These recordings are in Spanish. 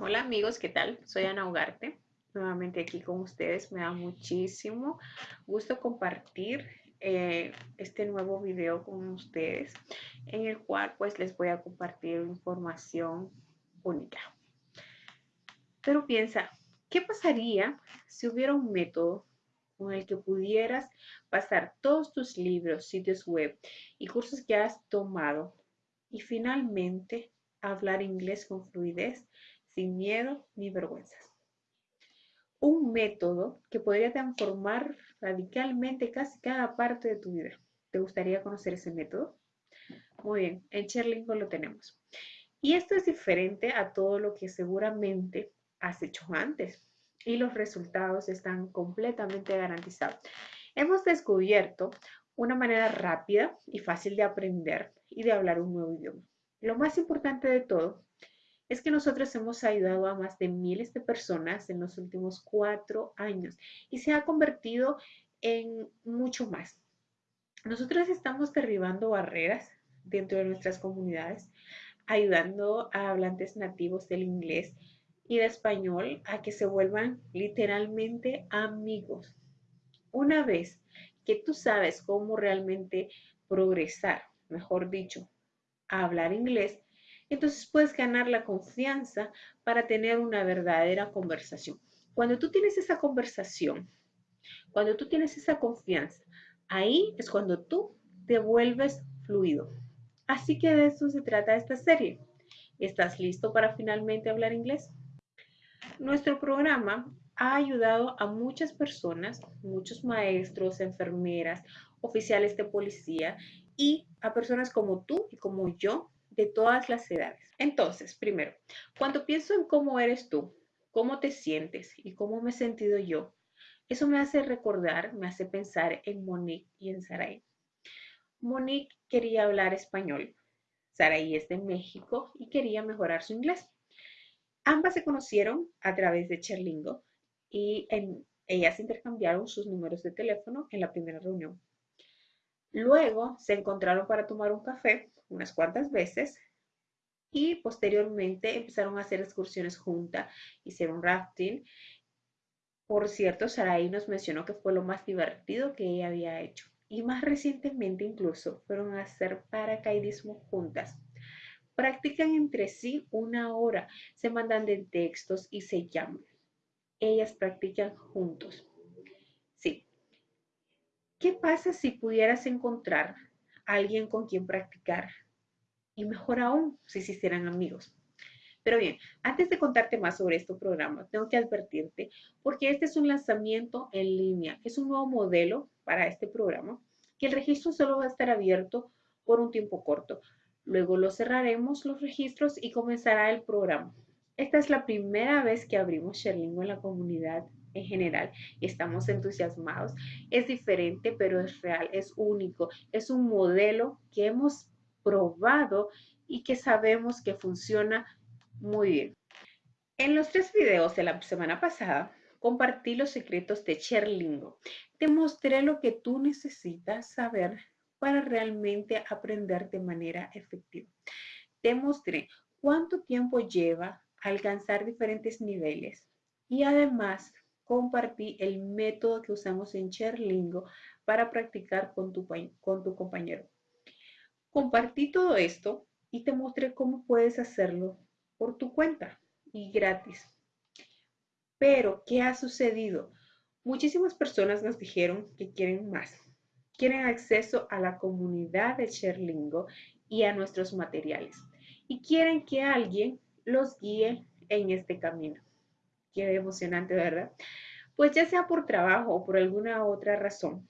Hola amigos, ¿qué tal? Soy Ana Ugarte, nuevamente aquí con ustedes. Me da muchísimo gusto compartir eh, este nuevo video con ustedes, en el cual pues les voy a compartir información única. Pero piensa, ¿qué pasaría si hubiera un método con el que pudieras pasar todos tus libros, sitios web y cursos que has tomado y finalmente hablar inglés con fluidez sin miedo ni vergüenzas. Un método que podría transformar radicalmente casi cada parte de tu vida. ¿Te gustaría conocer ese método? Muy bien, en Cherlingo lo tenemos. Y esto es diferente a todo lo que seguramente has hecho antes y los resultados están completamente garantizados. Hemos descubierto una manera rápida y fácil de aprender y de hablar un nuevo idioma. Lo más importante de todo es que nosotros hemos ayudado a más de miles de personas en los últimos cuatro años y se ha convertido en mucho más. Nosotros estamos derribando barreras dentro de nuestras comunidades, ayudando a hablantes nativos del inglés y de español a que se vuelvan literalmente amigos. Una vez que tú sabes cómo realmente progresar, mejor dicho, a hablar inglés, entonces puedes ganar la confianza para tener una verdadera conversación. Cuando tú tienes esa conversación, cuando tú tienes esa confianza, ahí es cuando tú te vuelves fluido. Así que de eso se trata esta serie. ¿Estás listo para finalmente hablar inglés? Nuestro programa ha ayudado a muchas personas, muchos maestros, enfermeras, oficiales de policía y a personas como tú y como yo de todas las edades. Entonces, primero, cuando pienso en cómo eres tú, cómo te sientes y cómo me he sentido yo, eso me hace recordar, me hace pensar en Monique y en Sarai. Monique quería hablar español, Sarai es de México y quería mejorar su inglés. Ambas se conocieron a través de Cherlingo y ellas intercambiaron sus números de teléfono en la primera reunión. Luego se encontraron para tomar un café unas cuantas veces y posteriormente empezaron a hacer excursiones juntas, hicieron rafting. Por cierto, Sarai nos mencionó que fue lo más divertido que ella había hecho. Y más recientemente incluso fueron a hacer paracaidismo juntas. Practican entre sí una hora, se mandan de textos y se llaman. Ellas practican juntos. Sí. ¿Qué pasa si pudieras encontrar alguien con quien practicar. Y mejor aún, si se hicieran amigos. Pero bien, antes de contarte más sobre este programa, tengo que advertirte, porque este es un lanzamiento en línea, es un nuevo modelo para este programa, que el registro solo va a estar abierto por un tiempo corto. Luego lo cerraremos los registros y comenzará el programa. Esta es la primera vez que abrimos Sherlingo en la comunidad en general estamos entusiasmados. Es diferente, pero es real, es único, es un modelo que hemos probado y que sabemos que funciona muy bien. En los tres videos de la semana pasada, compartí los secretos de Cherlingo. Te mostré lo que tú necesitas saber para realmente aprender de manera efectiva. Te mostré cuánto tiempo lleva alcanzar diferentes niveles y además compartí el método que usamos en Cherlingo para practicar con tu, con tu compañero. Compartí todo esto y te mostré cómo puedes hacerlo por tu cuenta y gratis. Pero, ¿qué ha sucedido? Muchísimas personas nos dijeron que quieren más. Quieren acceso a la comunidad de Cherlingo y a nuestros materiales. Y quieren que alguien los guíe en este camino. Qué emocionante, ¿verdad? Pues ya sea por trabajo o por alguna otra razón,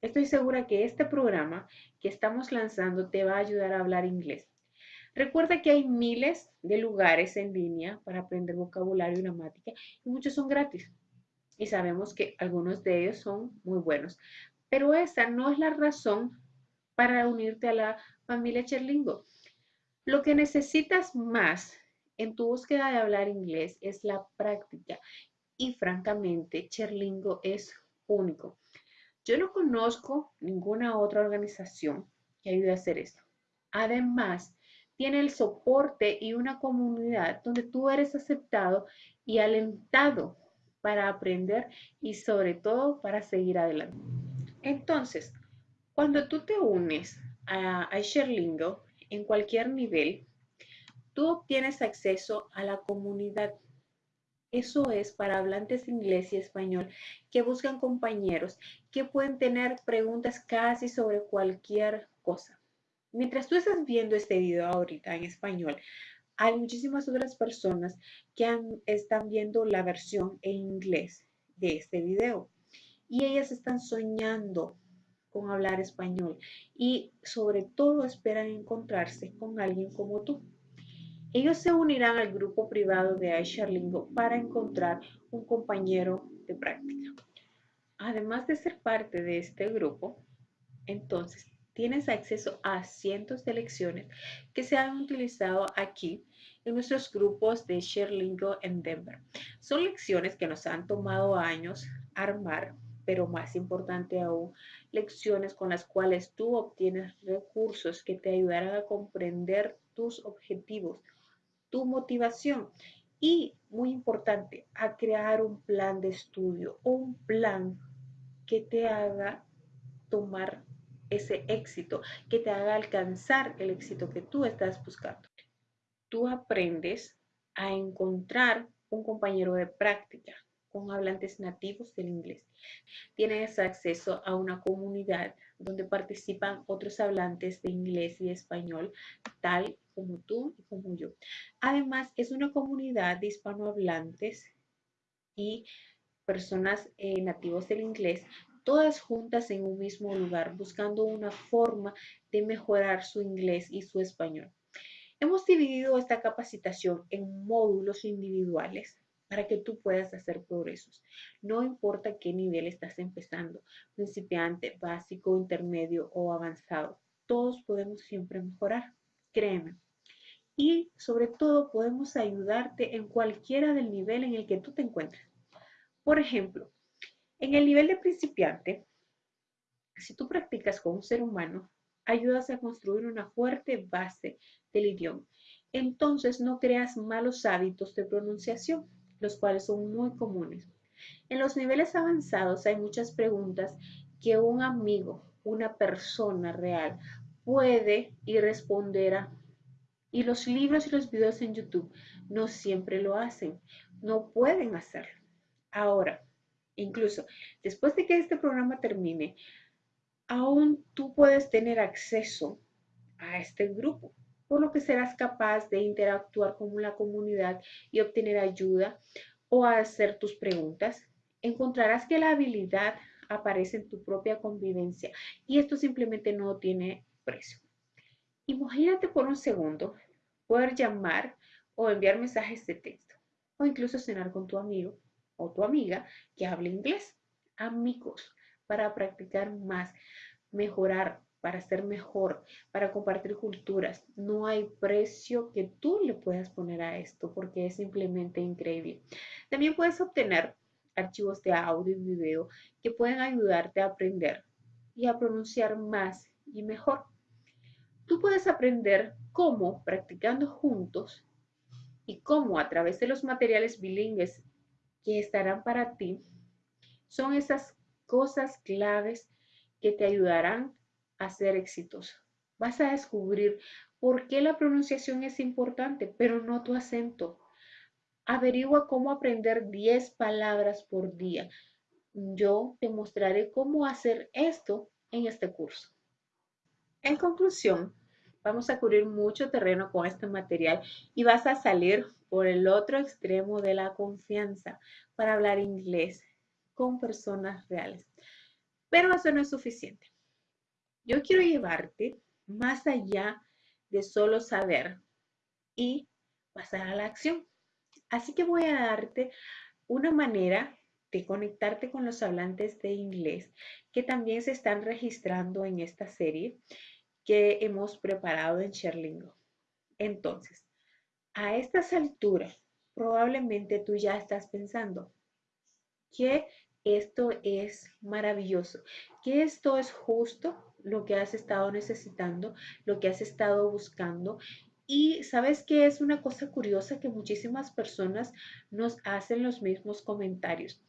estoy segura que este programa que estamos lanzando te va a ayudar a hablar inglés. Recuerda que hay miles de lugares en línea para aprender vocabulario y gramática y muchos son gratis. Y sabemos que algunos de ellos son muy buenos. Pero esa no es la razón para unirte a la familia Cherlingo. Lo que necesitas más en tu búsqueda de hablar inglés es la práctica y francamente Cherlingo es único. Yo no conozco ninguna otra organización que ayude a hacer esto. Además, tiene el soporte y una comunidad donde tú eres aceptado y alentado para aprender y sobre todo para seguir adelante. Entonces, cuando tú te unes a, a Sherlingo en cualquier nivel, tú obtienes acceso a la comunidad. Eso es para hablantes inglés y español que buscan compañeros que pueden tener preguntas casi sobre cualquier cosa. Mientras tú estás viendo este video ahorita en español, hay muchísimas otras personas que están viendo la versión en inglés de este video y ellas están soñando con hablar español y sobre todo esperan encontrarse con alguien como tú. Ellos se unirán al grupo privado de iShareLingo para encontrar un compañero de práctica. Además de ser parte de este grupo, entonces tienes acceso a cientos de lecciones que se han utilizado aquí en nuestros grupos de ShareLingo en Denver. Son lecciones que nos han tomado años armar, pero más importante aún, lecciones con las cuales tú obtienes recursos que te ayudarán a comprender tus objetivos, tu motivación y, muy importante, a crear un plan de estudio un plan que te haga tomar ese éxito, que te haga alcanzar el éxito que tú estás buscando. Tú aprendes a encontrar un compañero de práctica con hablantes nativos del inglés. Tienes acceso a una comunidad donde participan otros hablantes de inglés y español, tal como tú y como yo. Además, es una comunidad de hispanohablantes y personas eh, nativos del inglés todas juntas en un mismo lugar, buscando una forma de mejorar su inglés y su español. Hemos dividido esta capacitación en módulos individuales para que tú puedas hacer progresos. No importa qué nivel estás empezando, principiante, básico, intermedio o avanzado, todos podemos siempre mejorar, créeme. Y sobre todo podemos ayudarte en cualquiera del nivel en el que tú te encuentres. Por ejemplo, en el nivel de principiante, si tú practicas con un ser humano, ayudas a construir una fuerte base del idioma. Entonces no creas malos hábitos de pronunciación, los cuales son muy comunes. En los niveles avanzados hay muchas preguntas que un amigo, una persona real, puede y responderá. Y los libros y los videos en YouTube no siempre lo hacen, no pueden hacerlo. Ahora, Incluso después de que este programa termine, aún tú puedes tener acceso a este grupo, por lo que serás capaz de interactuar con la comunidad y obtener ayuda o hacer tus preguntas. Encontrarás que la habilidad aparece en tu propia convivencia y esto simplemente no tiene precio. Imagínate por un segundo poder llamar o enviar mensajes de texto o incluso cenar con tu amigo o tu amiga que hable inglés. Amigos, para practicar más, mejorar, para ser mejor, para compartir culturas. No hay precio que tú le puedas poner a esto porque es simplemente increíble. También puedes obtener archivos de audio y video que pueden ayudarte a aprender y a pronunciar más y mejor. Tú puedes aprender cómo practicando juntos y cómo a través de los materiales bilingües que estarán para ti son esas cosas claves que te ayudarán a ser exitoso. Vas a descubrir por qué la pronunciación es importante, pero no tu acento. Averigua cómo aprender 10 palabras por día. Yo te mostraré cómo hacer esto en este curso. En conclusión, vamos a cubrir mucho terreno con este material y vas a salir por el otro extremo de la confianza para hablar inglés con personas reales. Pero eso no es suficiente. Yo quiero llevarte más allá de solo saber y pasar a la acción. Así que voy a darte una manera de conectarte con los hablantes de inglés que también se están registrando en esta serie que hemos preparado en Sherlingo. Entonces, a estas alturas, probablemente tú ya estás pensando, ¿qué esto es maravilloso, que esto es justo lo que has estado necesitando, lo que has estado buscando. Y sabes que es una cosa curiosa que muchísimas personas nos hacen los mismos comentarios.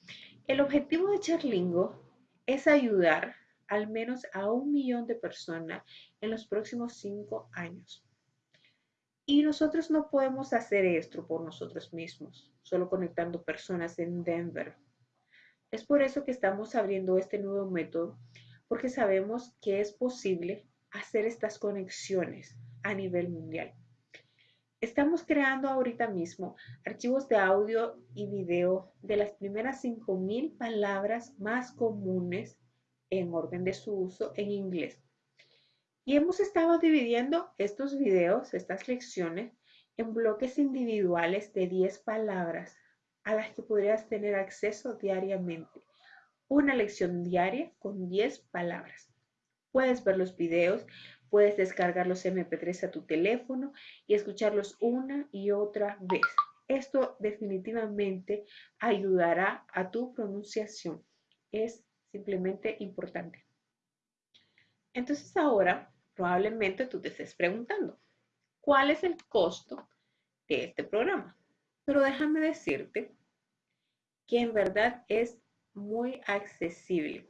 El objetivo de Charlingo es ayudar al menos a un millón de personas en los próximos cinco años. Y nosotros no podemos hacer esto por nosotros mismos, solo conectando personas en Denver. Es por eso que estamos abriendo este nuevo método porque sabemos que es posible hacer estas conexiones a nivel mundial. Estamos creando ahorita mismo archivos de audio y video de las primeras 5.000 palabras más comunes en orden de su uso en inglés. Y hemos estado dividiendo estos videos, estas lecciones, en bloques individuales de 10 palabras a las que podrías tener acceso diariamente una lección diaria con 10 palabras. Puedes ver los videos, puedes descargar los MP3 a tu teléfono y escucharlos una y otra vez. Esto definitivamente ayudará a tu pronunciación. Es simplemente importante. Entonces ahora probablemente tú te estés preguntando, ¿cuál es el costo de este programa? Pero déjame decirte que en verdad es muy accesible.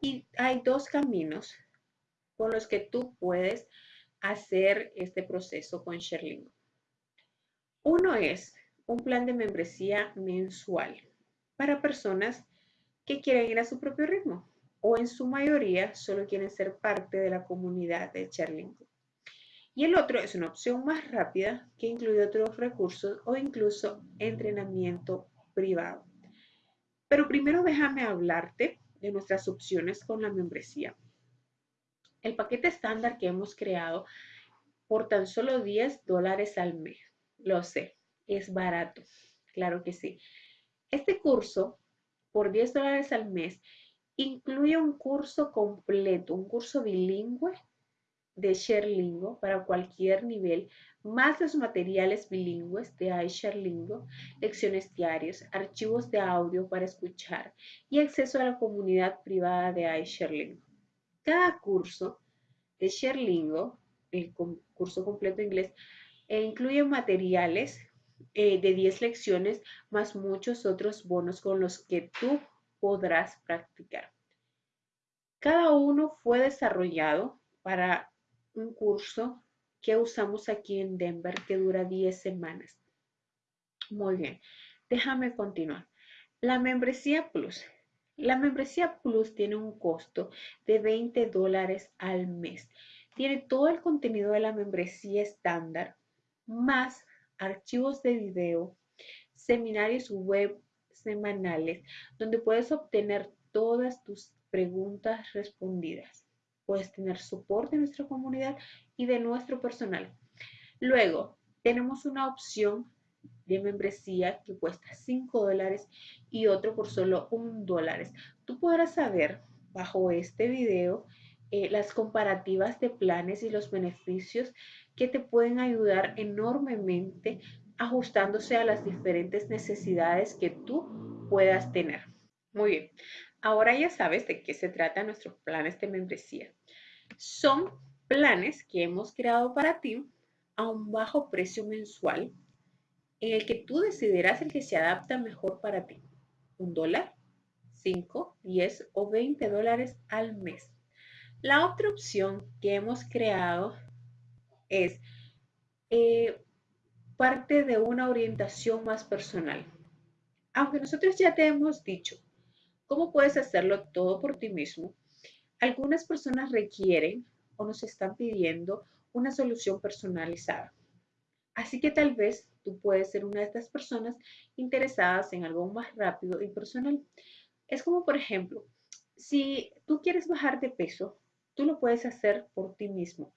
Y hay dos caminos con los que tú puedes hacer este proceso con Sherlingo. Uno es un plan de membresía mensual para personas que quieren ir a su propio ritmo o en su mayoría solo quieren ser parte de la comunidad de Sherlingo. Y el otro es una opción más rápida que incluye otros recursos o incluso entrenamiento privado. Pero primero déjame hablarte de nuestras opciones con la membresía. El paquete estándar que hemos creado por tan solo 10 dólares al mes. Lo sé, es barato, claro que sí. Este curso, por 10 dólares al mes, incluye un curso completo, un curso bilingüe de ShareLingo para cualquier nivel, más los materiales bilingües de iShareLingo, lecciones diarias, archivos de audio para escuchar y acceso a la comunidad privada de iShareLingo. Cada curso de ShareLingo, el curso completo inglés, e incluye materiales eh, de 10 lecciones más muchos otros bonos con los que tú podrás practicar. Cada uno fue desarrollado para un curso que usamos aquí en Denver que dura 10 semanas. Muy bien, déjame continuar. La membresía Plus. La membresía Plus tiene un costo de 20 dólares al mes. Tiene todo el contenido de la membresía estándar, más archivos de video, seminarios web semanales, donde puedes obtener todas tus preguntas respondidas puedes tener soporte de nuestra comunidad y de nuestro personal. Luego, tenemos una opción de membresía que cuesta 5 dólares y otro por solo 1 dólar. Tú podrás saber bajo este video eh, las comparativas de planes y los beneficios que te pueden ayudar enormemente ajustándose a las diferentes necesidades que tú puedas tener. Muy bien, ahora ya sabes de qué se trata nuestro planes de membresía. Son planes que hemos creado para ti a un bajo precio mensual en el que tú decidirás el que se adapta mejor para ti. Un dólar, 5, 10 o 20 dólares al mes. La otra opción que hemos creado es eh, parte de una orientación más personal. Aunque nosotros ya te hemos dicho cómo puedes hacerlo todo por ti mismo, algunas personas requieren o nos están pidiendo una solución personalizada. Así que tal vez tú puedes ser una de estas personas interesadas en algo más rápido y personal. Es como, por ejemplo, si tú quieres bajar de peso, tú lo puedes hacer por ti mismo.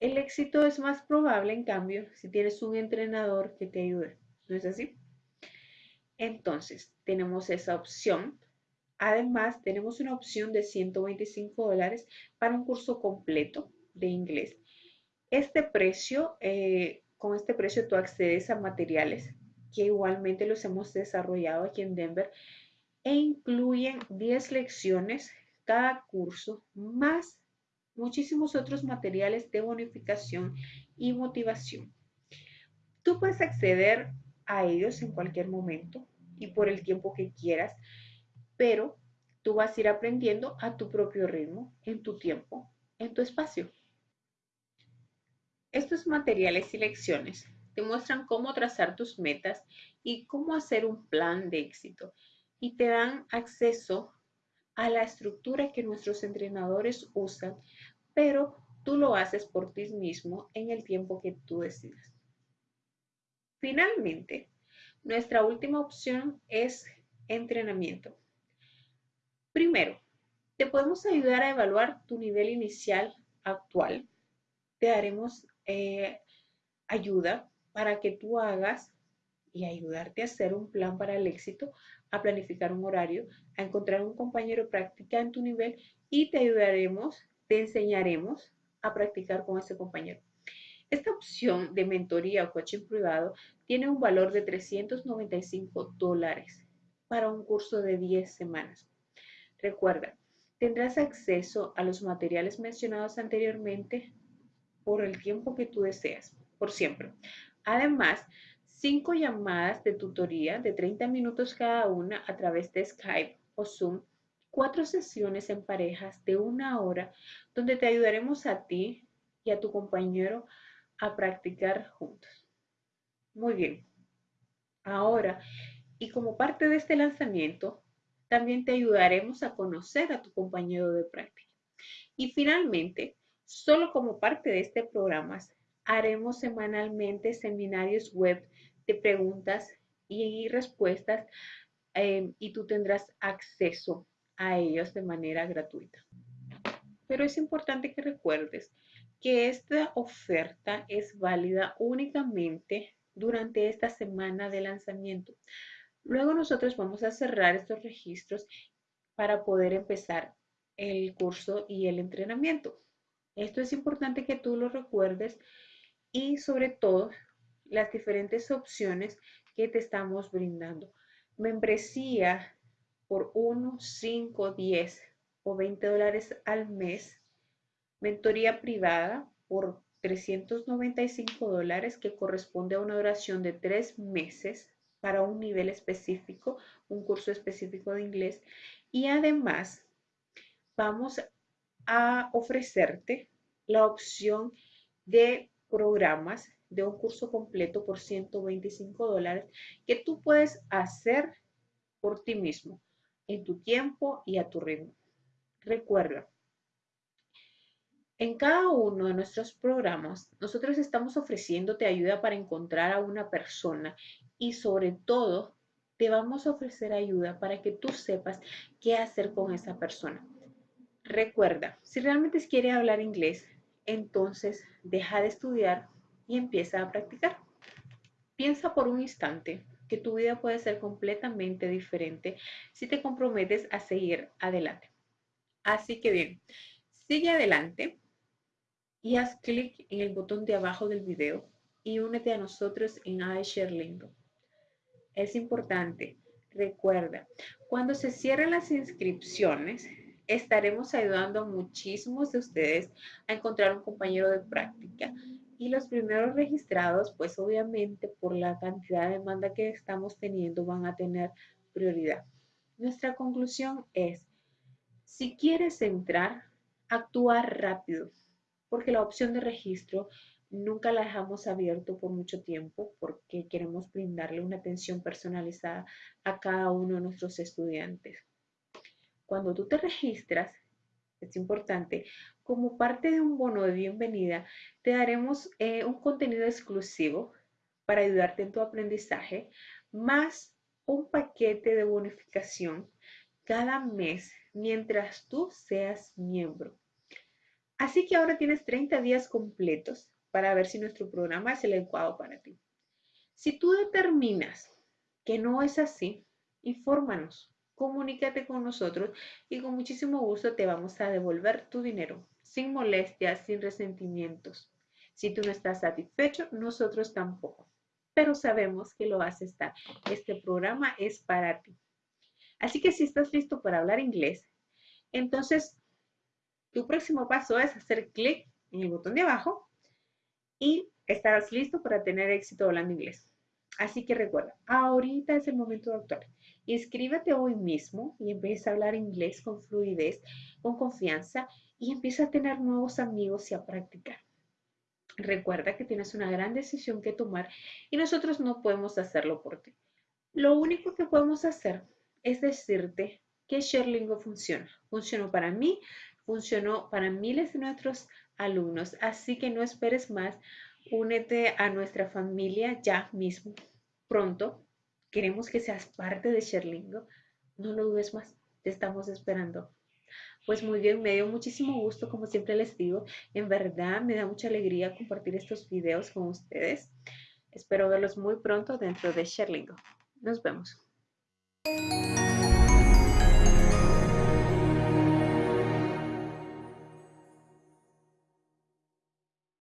El éxito es más probable, en cambio, si tienes un entrenador que te ayude. ¿No es así? Entonces, tenemos esa opción Además, tenemos una opción de 125 dólares para un curso completo de inglés. Este precio, eh, con este precio tú accedes a materiales que igualmente los hemos desarrollado aquí en Denver e incluyen 10 lecciones cada curso más muchísimos otros materiales de bonificación y motivación. Tú puedes acceder a ellos en cualquier momento y por el tiempo que quieras, pero tú vas a ir aprendiendo a tu propio ritmo, en tu tiempo, en tu espacio. Estos materiales y lecciones te muestran cómo trazar tus metas y cómo hacer un plan de éxito y te dan acceso a la estructura que nuestros entrenadores usan, pero tú lo haces por ti mismo en el tiempo que tú decidas. Finalmente, nuestra última opción es entrenamiento. Primero, te podemos ayudar a evaluar tu nivel inicial actual. Te daremos eh, ayuda para que tú hagas y ayudarte a hacer un plan para el éxito, a planificar un horario, a encontrar un compañero práctica en tu nivel y te ayudaremos, te enseñaremos a practicar con ese compañero. Esta opción de mentoría o coaching privado tiene un valor de 395 dólares para un curso de 10 semanas. Recuerda, tendrás acceso a los materiales mencionados anteriormente por el tiempo que tú deseas, por siempre. Además, cinco llamadas de tutoría de 30 minutos cada una a través de Skype o Zoom, cuatro sesiones en parejas de una hora donde te ayudaremos a ti y a tu compañero a practicar juntos. Muy bien. Ahora, y como parte de este lanzamiento, también te ayudaremos a conocer a tu compañero de práctica. Y finalmente, solo como parte de este programa, haremos semanalmente seminarios web de preguntas y respuestas eh, y tú tendrás acceso a ellos de manera gratuita. Pero es importante que recuerdes que esta oferta es válida únicamente durante esta semana de lanzamiento. Luego nosotros vamos a cerrar estos registros para poder empezar el curso y el entrenamiento. Esto es importante que tú lo recuerdes y sobre todo las diferentes opciones que te estamos brindando. Membresía por 1, 5, 10 o 20 dólares al mes Mentoría privada por 395 dólares que corresponde a una duración de tres meses para un nivel específico, un curso específico de inglés. Y además vamos a ofrecerte la opción de programas de un curso completo por 125 dólares que tú puedes hacer por ti mismo, en tu tiempo y a tu ritmo. Recuerda, en cada uno de nuestros programas, nosotros estamos ofreciéndote ayuda para encontrar a una persona y sobre todo te vamos a ofrecer ayuda para que tú sepas qué hacer con esa persona. Recuerda, si realmente quieres hablar inglés, entonces deja de estudiar y empieza a practicar. Piensa por un instante que tu vida puede ser completamente diferente si te comprometes a seguir adelante. Así que bien, sigue adelante y haz clic en el botón de abajo del video y únete a nosotros en iShare Es importante, recuerda, cuando se cierren las inscripciones, estaremos ayudando a muchísimos de ustedes a encontrar un compañero de práctica. Y los primeros registrados, pues obviamente por la cantidad de demanda que estamos teniendo, van a tener prioridad. Nuestra conclusión es, si quieres entrar, actúa rápido porque la opción de registro nunca la dejamos abierto por mucho tiempo porque queremos brindarle una atención personalizada a cada uno de nuestros estudiantes. Cuando tú te registras, es importante, como parte de un bono de bienvenida, te daremos eh, un contenido exclusivo para ayudarte en tu aprendizaje, más un paquete de bonificación cada mes mientras tú seas miembro. Así que ahora tienes 30 días completos para ver si nuestro programa es el adecuado para ti. Si tú determinas que no es así, infórmanos, comunícate con nosotros y con muchísimo gusto te vamos a devolver tu dinero, sin molestias, sin resentimientos. Si tú no estás satisfecho, nosotros tampoco, pero sabemos que lo vas a estar. Este programa es para ti. Así que si estás listo para hablar inglés, entonces tu próximo paso es hacer clic en el botón de abajo y estarás listo para tener éxito hablando inglés. Así que recuerda, ahorita es el momento de actuar. Inscríbete hoy mismo y empieza a hablar inglés con fluidez, con confianza y empieza a tener nuevos amigos y a practicar. Recuerda que tienes una gran decisión que tomar y nosotros no podemos hacerlo por ti. Lo único que podemos hacer es decirte que Sherlingo funciona. Funcionó para mí, funcionó para miles de nuestros alumnos, así que no esperes más. Únete a nuestra familia ya mismo. Pronto queremos que seas parte de Sherlingo. No lo dudes más, te estamos esperando. Pues muy bien, me dio muchísimo gusto, como siempre les digo. En verdad me da mucha alegría compartir estos videos con ustedes. Espero verlos muy pronto dentro de Sherlingo. Nos vemos.